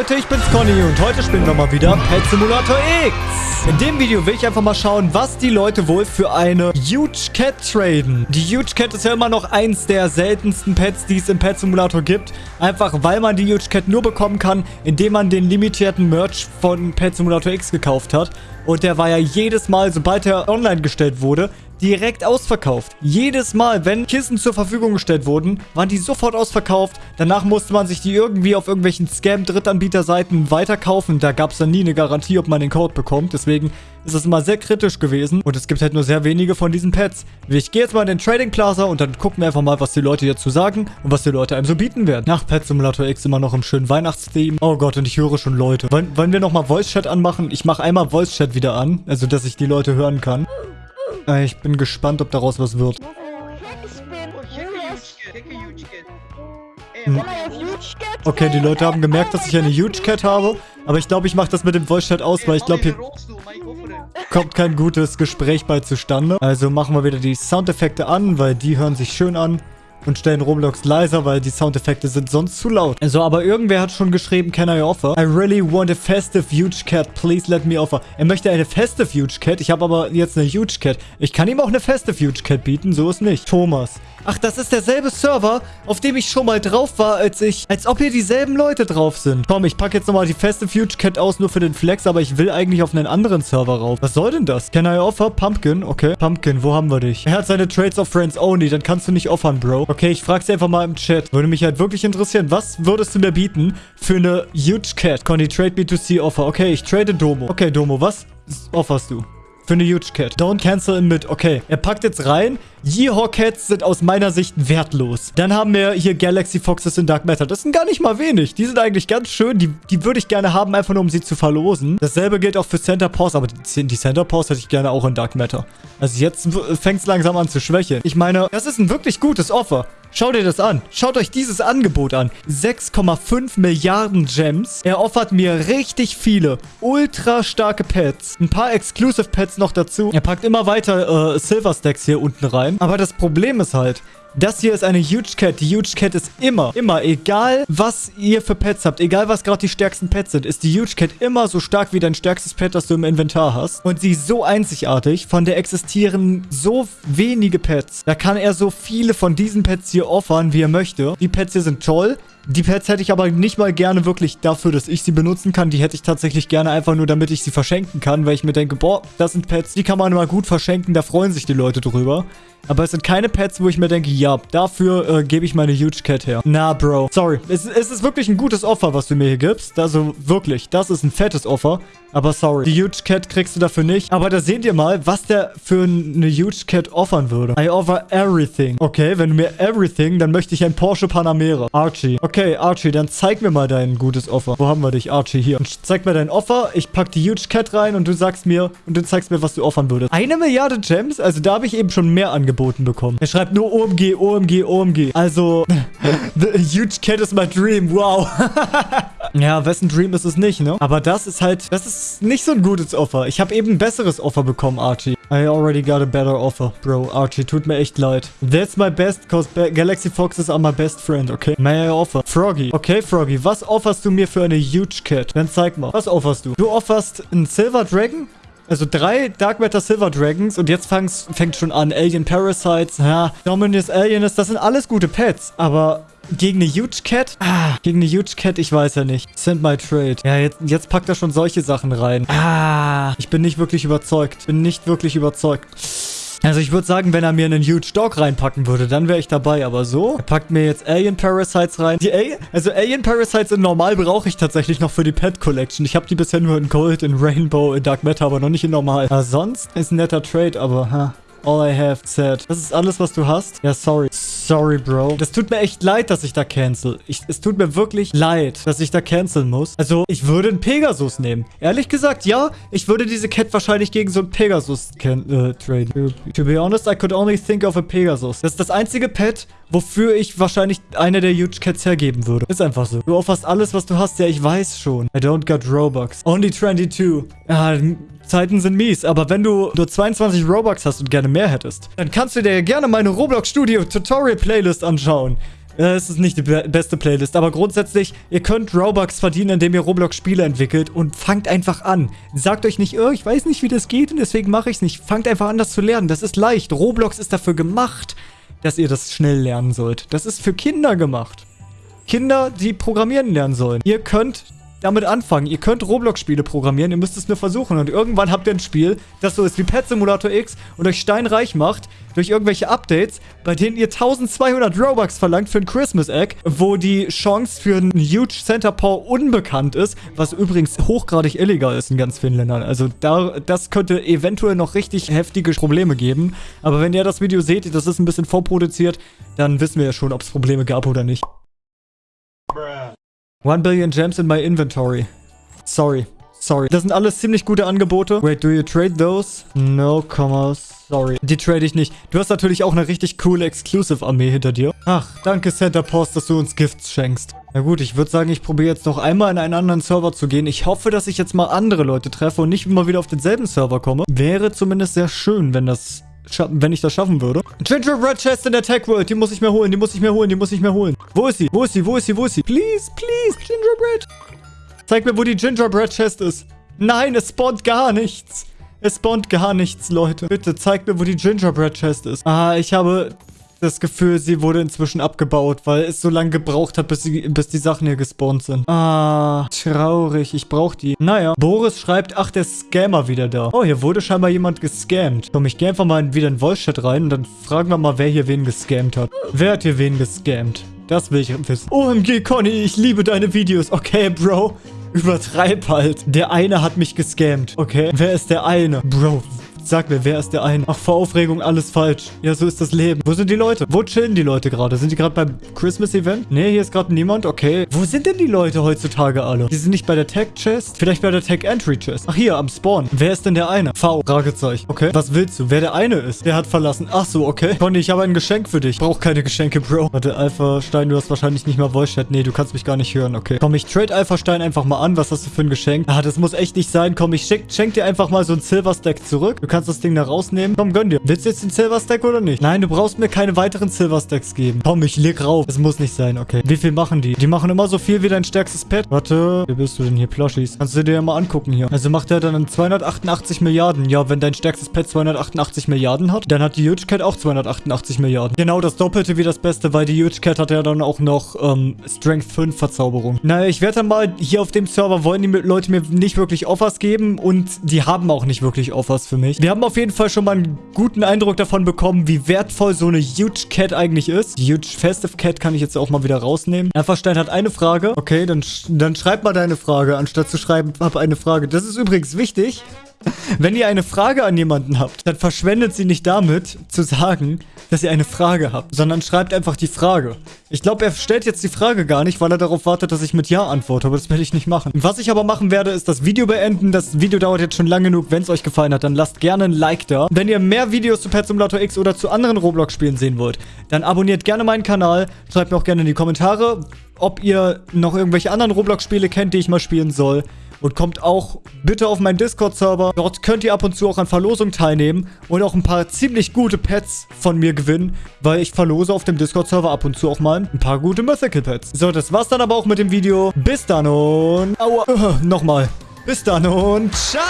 Leute, ich bin's Conny und heute spielen wir mal wieder Pet Simulator X. In dem Video will ich einfach mal schauen, was die Leute wohl für eine Huge Cat traden. Die Huge Cat ist ja immer noch eins der seltensten Pets, die es im Pet Simulator gibt. Einfach weil man die Huge Cat nur bekommen kann, indem man den limitierten Merch von Pet Simulator X gekauft hat. Und der war ja jedes Mal, sobald er online gestellt wurde, direkt ausverkauft. Jedes Mal, wenn Kissen zur Verfügung gestellt wurden, waren die sofort ausverkauft. Danach musste man sich die irgendwie auf irgendwelchen Scam-Drittanbieterseiten weiterkaufen. Da gab es dann nie eine Garantie, ob man den Code bekommt. Deswegen ist es immer sehr kritisch gewesen. Und es gibt halt nur sehr wenige von diesen Pets. Ich gehe jetzt mal in den Trading Plaza und dann gucken wir einfach mal, was die Leute hierzu sagen und was die Leute einem so bieten werden. Nach Pet Simulator X immer noch im schönen Weihnachtstheme. Oh Gott, und ich höre schon Leute. Wollen, wollen wir nochmal Voice Chat anmachen? Ich mache einmal Voice Chat wieder an, also dass ich die Leute hören kann. Äh, Ich bin gespannt, ob daraus was wird. Hm. Okay, die Leute haben gemerkt, dass ich eine Huge Cat habe. Aber ich glaube, ich mache das mit dem Voice Chat aus, weil ich glaube, hier kommt kein gutes Gespräch bei zustande. Also machen wir wieder die Soundeffekte an, weil die hören sich schön an. Und stellen Roblox leiser, weil die Soundeffekte sind sonst zu laut. Also, aber irgendwer hat schon geschrieben, can I offer? I really want a festive huge cat. Please let me offer. Er möchte eine festive huge cat. Ich habe aber jetzt eine huge cat. Ich kann ihm auch eine festive huge cat bieten. So ist nicht. Thomas. Ach, das ist derselbe Server, auf dem ich schon mal drauf war, als ich... Als ob hier dieselben Leute drauf sind. Komm, ich packe jetzt nochmal die festive huge cat aus, nur für den Flex, aber ich will eigentlich auf einen anderen Server rauf. Was soll denn das? Can I offer? Pumpkin, okay. Pumpkin, wo haben wir dich? Er hat seine Trades of Friends only, dann kannst du nicht offern, Bro. Okay, ich frage sie einfach mal im Chat. Würde mich halt wirklich interessieren, was würdest du mir bieten für eine huge cat? Conny, trade B2C offer. Okay, ich trade Domo. Okay, Domo, was offerst du? Für eine Huge Cat. Don't cancel in mid. Okay. Er packt jetzt rein. Yeehaw Cats sind aus meiner Sicht wertlos. Dann haben wir hier Galaxy Foxes in Dark Matter. Das sind gar nicht mal wenig. Die sind eigentlich ganz schön. Die, die würde ich gerne haben, einfach nur um sie zu verlosen. Dasselbe gilt auch für Center Paws. Aber die, die Center Paws hätte ich gerne auch in Dark Matter. Also jetzt fängt es langsam an zu schwächeln. Ich meine, das ist ein wirklich gutes Offer. Schaut dir das an. Schaut euch dieses Angebot an. 6,5 Milliarden Gems. Er offert mir richtig viele ultra starke Pets. Ein paar Exclusive Pets noch dazu. Er packt immer weiter äh, Silver Stacks hier unten rein. Aber das Problem ist halt, das hier ist eine Huge Cat. Die Huge Cat ist immer, immer, egal was ihr für Pets habt, egal was gerade die stärksten Pets sind, ist die Huge Cat immer so stark wie dein stärkstes Pet, das du im Inventar hast. Und sie ist so einzigartig. Von der existieren so wenige Pets. Da kann er so viele von diesen Pets hier offern, wie er möchte. Die Pets hier sind toll. Die Pets hätte ich aber nicht mal gerne wirklich dafür, dass ich sie benutzen kann. Die hätte ich tatsächlich gerne einfach nur, damit ich sie verschenken kann, weil ich mir denke, boah, das sind Pets, die kann man mal gut verschenken, da freuen sich die Leute drüber. Aber es sind keine Pets, wo ich mir denke, ja, dafür äh, gebe ich meine Huge Cat her. Na, Bro. Sorry. Es, es, ist wirklich ein gutes Offer, was du mir hier gibst. Also wirklich, das ist ein fettes Offer. Aber sorry, die Huge Cat kriegst du dafür nicht. Aber da seht ihr mal, was der für eine Huge Cat offern würde. I offer everything. Okay, wenn du mir everything, dann möchte ich ein Porsche Panamera. Archie. Okay, Archie, dann zeig mir mal dein gutes Offer. Wo haben wir dich, Archie? Hier. Und zeig mir dein Offer. Ich pack die Huge Cat rein und du sagst mir, und du zeigst mir, was du offern würdest. Eine Milliarde Gems? Also da habe ich eben schon mehr angeboten bekommen. Er schreibt nur OMG, OMG, OMG. Also, the huge cat is my dream. Wow. ja, wessen Dream ist es nicht, ne? Aber das ist halt, das ist nicht so ein gutes Offer. Ich habe eben ein besseres Offer bekommen, Archie. I already got a better offer, bro. Archie, tut mir echt leid. That's my best, cause Galaxy Foxes are my best friend, okay? May I offer? Froggy. Okay, Froggy, was offerst du mir für eine huge cat? Dann zeig mal. Was offerst du? Du offerst einen Silver Dragon? Also drei Dark Matter Silver Dragons und jetzt fängt schon an. Alien Parasites, ja, Dominus Alienist, das sind alles gute Pets. Aber gegen eine Huge Cat? Ah, gegen eine Huge Cat, ich weiß ja nicht. Send my trade. Ja, jetzt, jetzt packt er schon solche Sachen rein. Ah, ich bin nicht wirklich überzeugt. Bin nicht wirklich überzeugt. Also ich würde sagen, wenn er mir einen Huge Dog reinpacken würde, dann wäre ich dabei. Aber so, er packt mir jetzt Alien Parasites rein. Die Al also Alien Parasites in Normal brauche ich tatsächlich noch für die Pet Collection. Ich habe die bisher nur in Gold, in Rainbow, in Dark Matter, aber noch nicht in Normal. Ja, sonst ist ein netter Trade, aber ha. All I have said. Das ist alles, was du hast? Ja, sorry. Sorry, Bro. Das tut mir echt leid, dass ich da cancel. Ich, es tut mir wirklich leid, dass ich da canceln muss. Also, ich würde einen Pegasus nehmen. Ehrlich gesagt, ja. Ich würde diese Cat wahrscheinlich gegen so einen Pegasus äh, traden. To be honest, I could only think of a Pegasus. Das ist das einzige Pet, wofür ich wahrscheinlich eine der Huge Cats hergeben würde. Ist einfach so. Du offerst alles, was du hast. Ja, ich weiß schon. I don't got Robux. Only 22. Ah, Zeiten sind mies, aber wenn du nur 22 Robux hast und gerne mehr hättest, dann kannst du dir gerne meine Roblox Studio Tutorial Playlist anschauen. Äh, es ist nicht die be beste Playlist, aber grundsätzlich, ihr könnt Robux verdienen, indem ihr Roblox-Spiele entwickelt und fangt einfach an. Sagt euch nicht, oh, ich weiß nicht, wie das geht und deswegen mache ich es nicht. Fangt einfach an, das zu lernen. Das ist leicht. Roblox ist dafür gemacht, dass ihr das schnell lernen sollt. Das ist für Kinder gemacht. Kinder, die programmieren lernen sollen. Ihr könnt damit anfangen. Ihr könnt Roblox-Spiele programmieren, ihr müsst es nur versuchen. Und irgendwann habt ihr ein Spiel, das so ist wie Pet Simulator X und euch steinreich macht durch irgendwelche Updates, bei denen ihr 1200 Robux verlangt für ein Christmas Egg, wo die Chance für einen Huge Center Paw unbekannt ist, was übrigens hochgradig illegal ist in ganz vielen Ländern. Also da, das könnte eventuell noch richtig heftige Probleme geben. Aber wenn ihr das Video seht, das ist ein bisschen vorproduziert, dann wissen wir ja schon, ob es Probleme gab oder nicht. 1 Billion Gems in my inventory. Sorry. Sorry. Das sind alles ziemlich gute Angebote. Wait, do you trade those? No, comma, sorry. Die trade ich nicht. Du hast natürlich auch eine richtig coole Exclusive-Armee hinter dir. Ach, danke Center Post, dass du uns Gifts schenkst. Na gut, ich würde sagen, ich probiere jetzt noch einmal in einen anderen Server zu gehen. Ich hoffe, dass ich jetzt mal andere Leute treffe und nicht immer wieder auf denselben Server komme. Wäre zumindest sehr schön, wenn das wenn ich das schaffen würde. Gingerbread Chest in der Tech World. Die muss ich mir holen, die muss ich mir holen, die muss ich mir holen. Wo ist sie? Wo ist sie? Wo ist sie? Wo ist sie? Please, please, Gingerbread. Zeig mir, wo die Gingerbread Chest ist. Nein, es spawnt gar nichts. Es spawnt gar nichts, Leute. Bitte, zeig mir, wo die Gingerbread Chest ist. Ah, ich habe das Gefühl, sie wurde inzwischen abgebaut, weil es so lange gebraucht hat, bis, sie, bis die Sachen hier gespawnt sind. Ah, traurig. Ich brauche die. Naja, Boris schreibt, ach, der Scammer wieder da. Oh, hier wurde scheinbar jemand gescammt. Komm, ich gehe einfach mal wieder in Voice-Chat rein und dann fragen wir mal, wer hier wen gescammt hat. Wer hat hier wen gescammt? Das will ich wissen. OMG, Conny, ich liebe deine Videos. Okay, Bro. Übertreib halt. Der eine hat mich gescammt. Okay, wer ist der eine? Bro, Sag mir, wer ist der eine? Ach, vor Aufregung alles falsch. Ja, so ist das Leben. Wo sind die Leute? Wo chillen die Leute gerade? Sind die gerade beim Christmas-Event? Nee, hier ist gerade niemand. Okay. Wo sind denn die Leute heutzutage alle? Die sind nicht bei der Tech-Chest? Vielleicht bei der Tech-Entry-Chest. Ach, hier, am Spawn. Wer ist denn der eine? V. Fragezeichen. Okay. Was willst du? Wer der eine ist? Der hat verlassen. Ach so, okay. Conny, ich habe ein Geschenk für dich. Brauch keine Geschenke, Bro. Warte, Alpha Stein, du hast wahrscheinlich nicht mal Voice-Chat. Nee, du kannst mich gar nicht hören. Okay. Komm, ich trade Alpha Stein einfach mal an. Was hast du für ein Geschenk? Ah, das muss echt nicht sein. Komm, ich schenk, schenk dir einfach mal so ein Silver-Stack zurück. Du kannst das Ding da rausnehmen? Komm, gönn dir. Willst du jetzt den Silver Stack oder nicht? Nein, du brauchst mir keine weiteren Silver Stacks geben. Komm, ich leg rauf. Es muss nicht sein, okay. Wie viel machen die? Die machen immer so viel wie dein stärkstes Pet. Warte, wie bist du denn hier, Plushies? Kannst du dir ja mal angucken hier. Also macht er dann 288 Milliarden. Ja, wenn dein stärkstes Pet 288 Milliarden hat, dann hat die Huge Cat auch 288 Milliarden. Genau das Doppelte wie das Beste, weil die Huge Cat hat ja dann auch noch ähm, Strength 5 Verzauberung. Naja, ich werde dann mal hier auf dem Server wollen die Leute mir nicht wirklich Offers geben und die haben auch nicht wirklich Offers für mich. Wir haben auf jeden Fall schon mal einen guten Eindruck davon bekommen, wie wertvoll so eine Huge Cat eigentlich ist. Huge Festive Cat kann ich jetzt auch mal wieder rausnehmen. Einfachstein hat eine Frage. Okay, dann, dann schreib mal deine Frage, anstatt zu schreiben, hab eine Frage. Das ist übrigens wichtig. Wenn ihr eine Frage an jemanden habt, dann verschwendet sie nicht damit, zu sagen, dass ihr eine Frage habt, sondern schreibt einfach die Frage. Ich glaube, er stellt jetzt die Frage gar nicht, weil er darauf wartet, dass ich mit Ja antworte, aber das werde ich nicht machen. Was ich aber machen werde, ist das Video beenden. Das Video dauert jetzt schon lang genug. Wenn es euch gefallen hat, dann lasst gerne ein Like da. Wenn ihr mehr Videos zu Pet Simulator X oder zu anderen Roblox-Spielen sehen wollt, dann abonniert gerne meinen Kanal. Schreibt mir auch gerne in die Kommentare, ob ihr noch irgendwelche anderen Roblox-Spiele kennt, die ich mal spielen soll. Und kommt auch bitte auf meinen Discord-Server. Dort könnt ihr ab und zu auch an Verlosungen teilnehmen und auch ein paar ziemlich gute Pets von mir gewinnen, weil ich verlose auf dem Discord-Server ab und zu auch mal ein paar gute Mythical-Pets. So, das war's dann aber auch mit dem Video. Bis dann und... Aua. Nochmal. Bis dann und ciao!